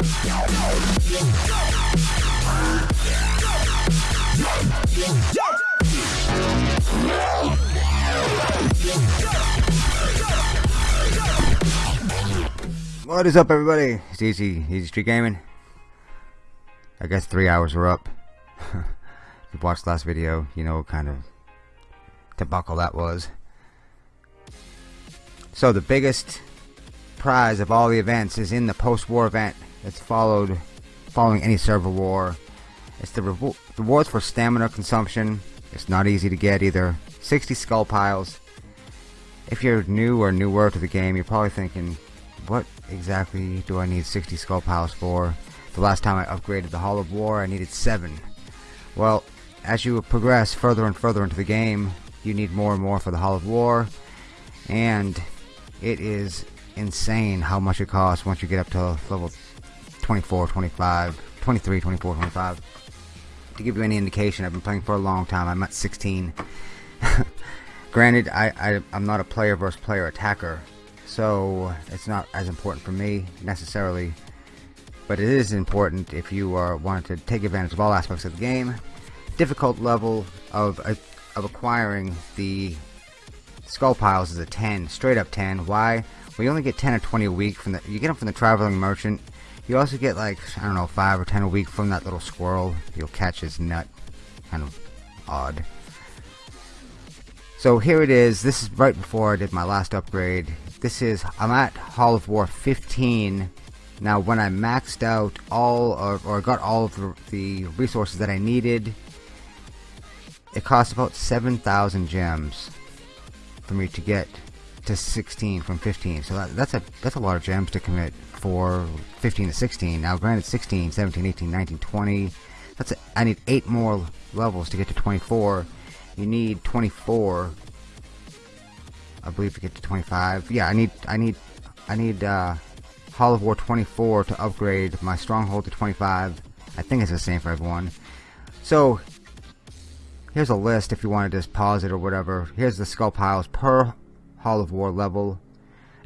What is up everybody? It's Easy, Easy Street Gaming. I guess three hours are up. if you watched last video, you know what kind of debacle that was. So the biggest prize of all the events is in the post-war event that's followed following any server war. It's the rewards for stamina consumption. It's not easy to get either. 60 skull piles. If you're new or newer to the game, you're probably thinking, what exactly do I need 60 skull piles for? The last time I upgraded the Hall of War, I needed 7. Well, as you progress further and further into the game, you need more and more for the Hall of War, and it is insane how much it costs once you get up to level 24, 25, 23, 24, 25. To give you any indication, I've been playing for a long time. I'm at 16. Granted, I, I, I'm not a player versus player attacker, so it's not as important for me necessarily but it is important if you are wanting to take advantage of all aspects of the game difficult level of uh, of acquiring the skull piles is a 10 straight up 10 why we only get 10 or 20 a week from the you get them from the traveling merchant you also get like I don't know 5 or 10 a week from that little squirrel. You'll catch his nut. Kind of odd. So here it is. This is right before I did my last upgrade. This is I'm at Hall of War 15 now when I maxed out all of, or got all of the, the resources that I needed it cost about 7,000 gems for me to get to 16 from 15 so that, that's a that's a lot of gems to commit for 15 to 16 now granted 16 17 18 19 20 that's a, I need 8 more levels to get to 24 you need 24 I believe to get to 25. Yeah, I need I need I need uh, Hall of War 24 to upgrade my stronghold to 25. I think it's the same for everyone. So here's a list if you want to just pause it or whatever. Here's the skull piles per Hall of War level.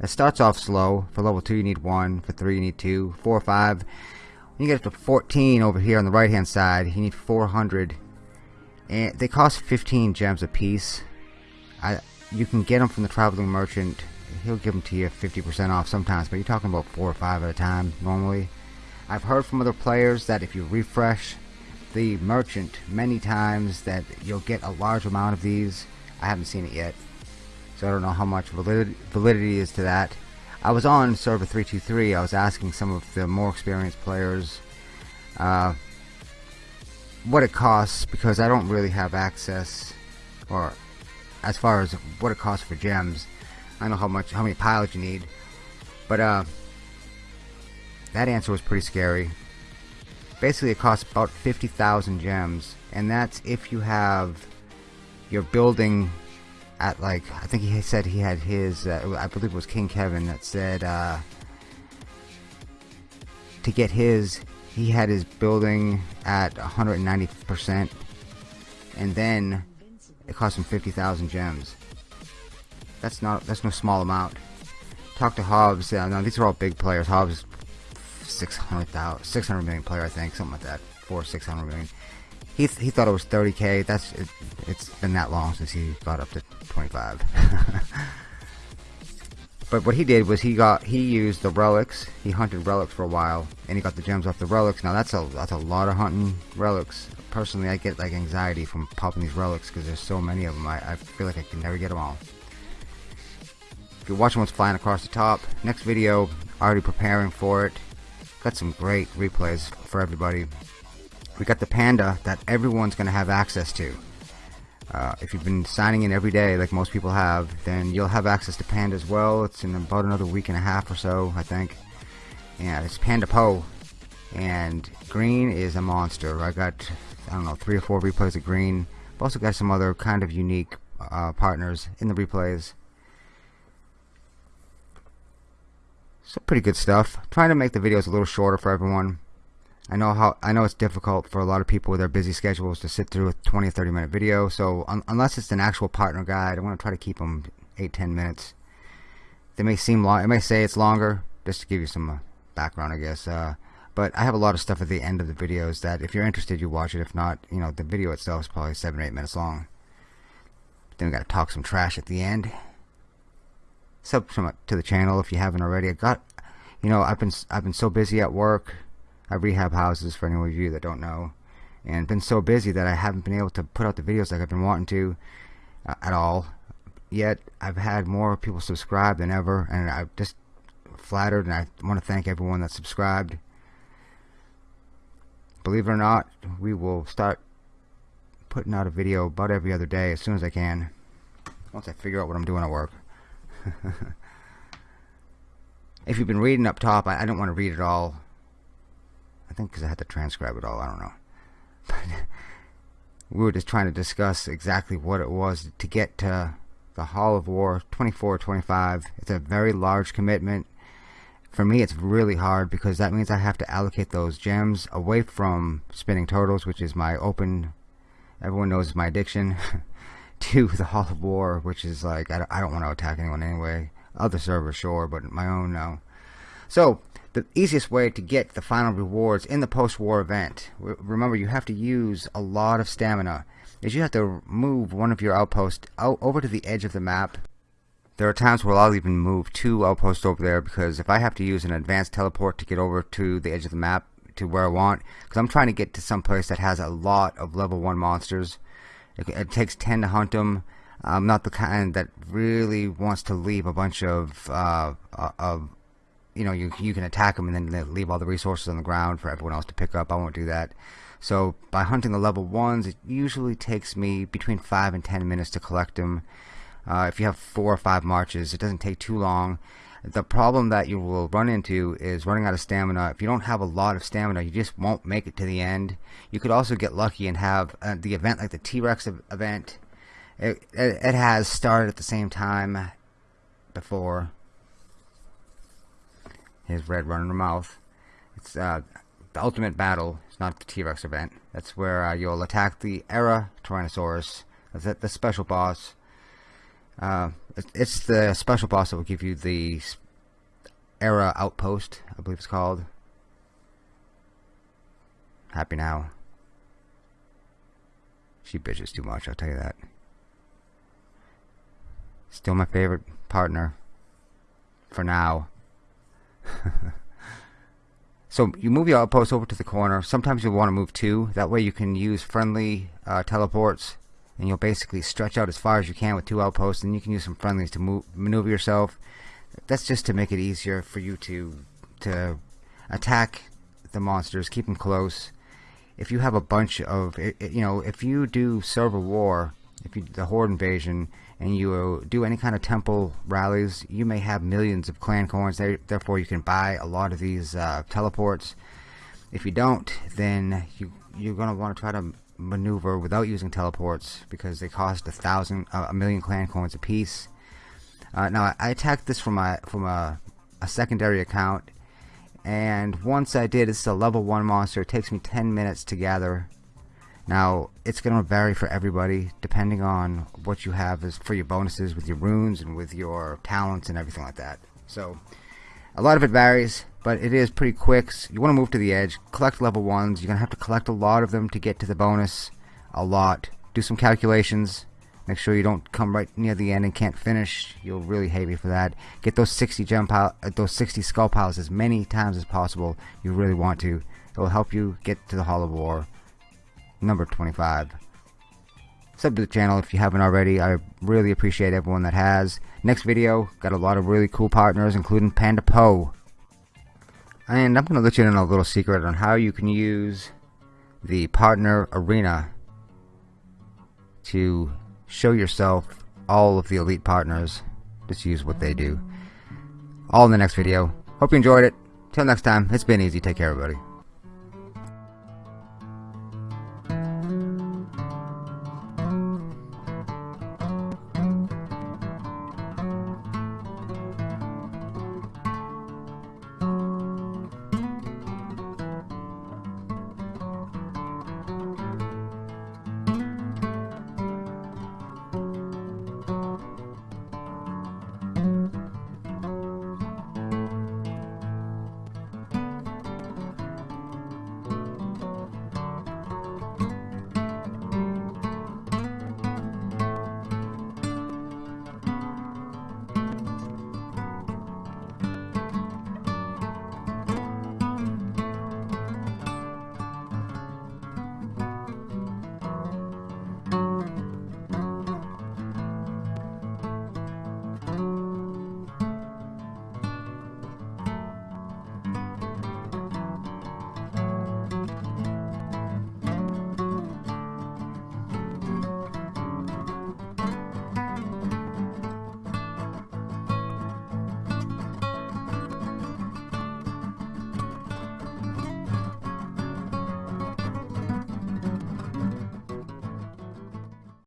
It starts off slow. For level 2 you need 1, for 3 you need 2, 4, or 5. When you get up to 14 over here on the right hand side, you need 400. And they cost 15 gems a piece. I you can get them from the traveling merchant he'll give them to you 50% off sometimes but you're talking about four or five at a time normally I've heard from other players that if you refresh the merchant many times that you'll get a large amount of these I haven't seen it yet so I don't know how much validity, validity is to that I was on server 323 I was asking some of the more experienced players uh, what it costs because I don't really have access or as far as what it costs for gems. I know how much, how many piles you need, but uh, that answer was pretty scary. Basically, it costs about 50,000 gems, and that's if you have your building at like I think he said he had his uh, I believe it was King Kevin that said uh, to get his he had his building at 190% and then it cost him 50,000 gems. That's not that's no small amount. Talk to Hobbs. Yeah, no, these are all big players. Hobbs, 600,000, 600 million player, I think, something like that. Four, 600 million. He th he thought it was 30k. That's it, it's been that long since he got up to 25. but what he did was he got he used the relics. He hunted relics for a while, and he got the gems off the relics. Now that's a that's a lot of hunting relics personally, I get like anxiety from popping these relics because there's so many of them. I, I feel like I can never get them all. If you're watching what's flying across the top, next video, already preparing for it. Got some great replays for everybody. We got the panda that everyone's going to have access to. Uh, if you've been signing in every day like most people have, then you'll have access to Panda as well. It's in about another week and a half or so, I think. Yeah, it's Panda Po And Green is a monster. I got I don't know, three or four replays of green. I've also got some other kind of unique uh, partners in the replays. So pretty good stuff. trying to make the videos a little shorter for everyone. I know how I know it's difficult for a lot of people with their busy schedules to sit through a 20 or 30 minute video. So un unless it's an actual partner guide, I want to try to keep them 8-10 minutes. They may seem long. It may say it's longer, just to give you some uh, background, I guess. Uh, But I have a lot of stuff at the end of the videos that if you're interested, you watch it. If not, you know, the video itself is probably seven or eight minutes long. Then we got to talk some trash at the end. Sub to the channel if you haven't already. I got, you know, I've been I've been so busy at work. I rehab houses for any of you that don't know, and been so busy that I haven't been able to put out the videos like I've been wanting to uh, at all. Yet I've had more people subscribe than ever, and I'm just flattered, and I want to thank everyone that subscribed believe it or not, we will start putting out a video about every other day as soon as I can. Once I figure out what I'm doing at work. if you've been reading up top, I, I don't want to read it all. I think because I had to transcribe it all. I don't know. But we were just trying to discuss exactly what it was to get to the Hall of War 24 25. It's a very large commitment for me it's really hard because that means I have to allocate those gems away from spinning turtles which is my open everyone knows my addiction to the Hall of War which is like I don't, I don't want to attack anyone anyway other servers sure but my own no so the easiest way to get the final rewards in the post-war event remember you have to use a lot of stamina is you have to move one of your outposts out over to the edge of the map there are times where I'll even move two outposts over there because if I have to use an advanced teleport to get over to the edge of the map to where I want, because I'm trying to get to some place that has a lot of level 1 monsters. It, it, takes 10 to hunt them. I'm not the kind that really wants to leave a bunch of, uh, uh of you know, you, you can attack them and then leave all the resources on the ground for everyone else to pick up. I won't do that. So by hunting the level 1s, it usually takes me between 5 and 10 minutes to collect them. Uh, if you have four or five marches, it doesn't take too long. The problem that you will run into is running out of stamina. If you don't have a lot of stamina, you just won't make it to the end. You could also get lucky and have uh, the event like the T-Rex event. It, it, it has started at the same time before. His red running the mouth. It's uh, the ultimate battle. It's not the T-Rex event. That's where uh, you'll attack the Era Tyrannosaurus. That's the special boss uh, it's the special boss that will give you the Era Outpost, I believe it's called. Happy now. She bitches too much, I'll tell you that. Still my favorite partner. For now. so you move your outpost over to the corner. Sometimes you'll want to move two. That way you can use friendly uh, teleports and you'll basically stretch out as far as you can with two outposts and you can use some friendlies to move, maneuver yourself that's just to make it easier for you to to attack the monsters keep them close if you have a bunch of you know if you do server war if you the horde invasion and you do any kind of temple rallies you may have millions of clan coins therefore you can buy a lot of these uh, teleports if you don't then you you're gonna want to try to maneuver without using teleports because they cost a thousand, uh, a million clan coins apiece. Uh, now I attacked this from a from a, a secondary account, and once I did, it's a level one monster. It takes me 10 minutes to gather. Now it's going to vary for everybody depending on what you have as for your bonuses with your runes and with your talents and everything like that. So a lot of it varies but it is pretty quick. So You want to move to the edge, collect level ones. You're going to have to collect a lot of them to get to the bonus. A lot. Do some calculations. Make sure you don't come right near the end and can't finish. You'll really hate me for that. Get those 60 gem pile, uh, those 60 skull piles as many times as possible. You really want to. It will help you get to the Hall of War. Number 25. Sub to the channel if you haven't already. I really appreciate everyone that has. Next video, got a lot of really cool partners, including Panda Poe. And I'm going to let you in on a little secret on how you can use the partner arena to show yourself all of the elite partners. Just use what they do. All in the next video. Hope you enjoyed it. Till next time, it's been easy. Take care, everybody.